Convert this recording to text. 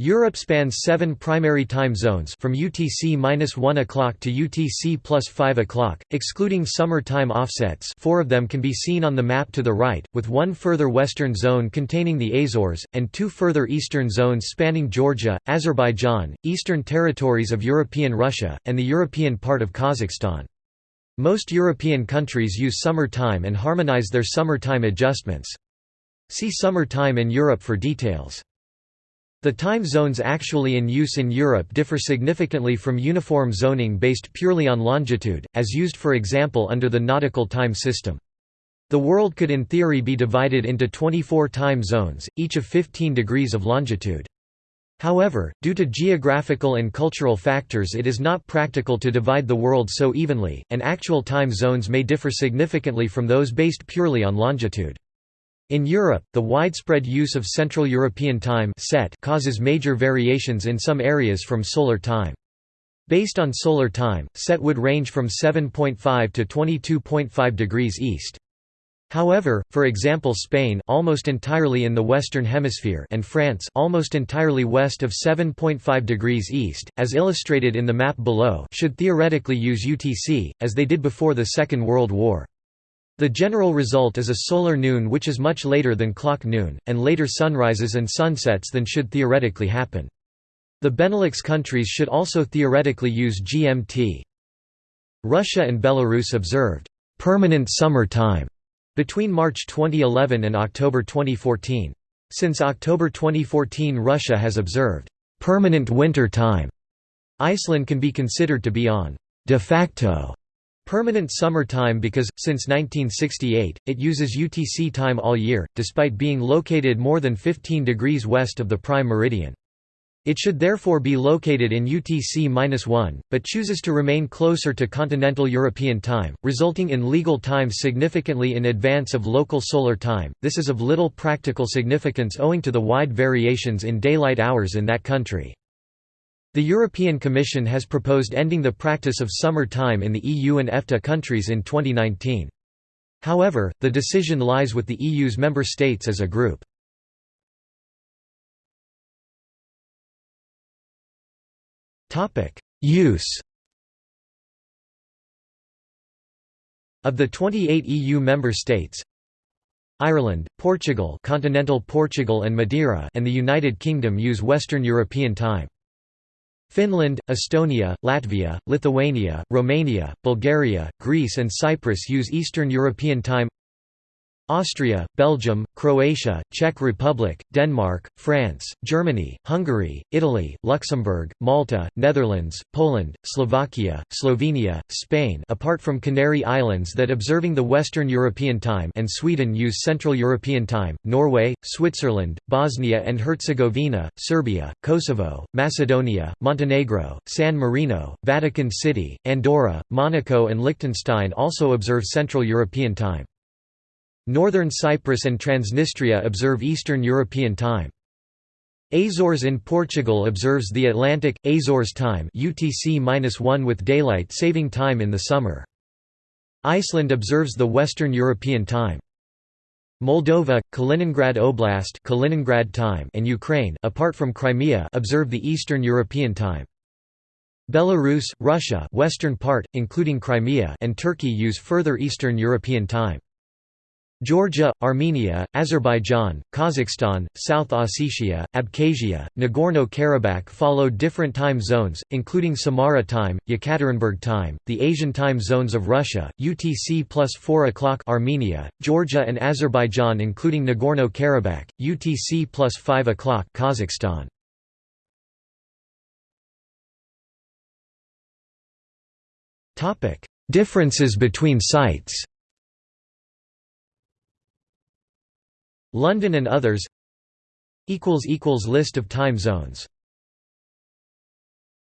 Europe spans seven primary time zones from UTC-1 o'clock to UTC plus 5 o'clock, excluding summer time offsets four of them can be seen on the map to the right, with one further western zone containing the Azores, and two further eastern zones spanning Georgia, Azerbaijan, eastern territories of European Russia, and the European part of Kazakhstan. Most European countries use summer time and harmonize their summer time adjustments. See Summer time in Europe for details. The time zones actually in use in Europe differ significantly from uniform zoning based purely on longitude, as used for example under the nautical time system. The world could in theory be divided into 24 time zones, each of 15 degrees of longitude. However, due to geographical and cultural factors it is not practical to divide the world so evenly, and actual time zones may differ significantly from those based purely on longitude. In Europe, the widespread use of Central European Time causes major variations in some areas from Solar Time. Based on Solar Time, CET would range from 7.5 to 22.5 degrees east. However, for example Spain almost entirely in the western hemisphere and France almost entirely west of 7.5 degrees east, as illustrated in the map below should theoretically use UTC, as they did before the Second World War. The general result is a solar noon which is much later than clock noon, and later sunrises and sunsets than should theoretically happen. The Benelux countries should also theoretically use GMT. Russia and Belarus observed permanent summer time between March 2011 and October 2014. Since October 2014 Russia has observed permanent winter time. Iceland can be considered to be on de facto Permanent summer time because, since 1968, it uses UTC time all year, despite being located more than 15 degrees west of the prime meridian. It should therefore be located in UTC-1, but chooses to remain closer to continental European time, resulting in legal time significantly in advance of local solar time. This is of little practical significance owing to the wide variations in daylight hours in that country. The European Commission has proposed ending the practice of summer time in the EU and EFTA countries in 2019. However, the decision lies with the EU's member states as a group. Use Of the 28 EU member states, Ireland, Portugal, continental Portugal and Madeira, and the United Kingdom use Western European time. Finland, Estonia, Latvia, Lithuania, Romania, Bulgaria, Greece and Cyprus use Eastern European Time Austria, Belgium, Croatia, Czech Republic, Denmark, France, Germany, Hungary, Italy, Luxembourg, Malta, Netherlands, Poland, Slovakia, Slovenia, Spain apart from Canary Islands that observing the Western European Time and Sweden use Central European Time, Norway, Switzerland, Bosnia and Herzegovina, Serbia, Kosovo, Macedonia, Montenegro, San Marino, Vatican City, Andorra, Monaco and Liechtenstein also observe Central European Time. Northern Cyprus and Transnistria observe Eastern European Time. Azores in Portugal observes the Atlantic Azores time UTC-1 with daylight saving time in the summer. Iceland observes the Western European time. Moldova, Kaliningrad Oblast Kaliningrad time and Ukraine apart from Crimea observe the Eastern European time. Belarus, Russia western part, including Crimea and Turkey use further Eastern European time. Georgia, Armenia, Azerbaijan, Kazakhstan, South Ossetia, Abkhazia, Nagorno-Karabakh follow different time zones, including Samara time, Yekaterinburg time, the Asian time zones of Russia, UTC plus 4 o'clock Armenia, Georgia and Azerbaijan including Nagorno-Karabakh, UTC plus 5 o'clock Kazakhstan. Differences between sites London and others. List of time zones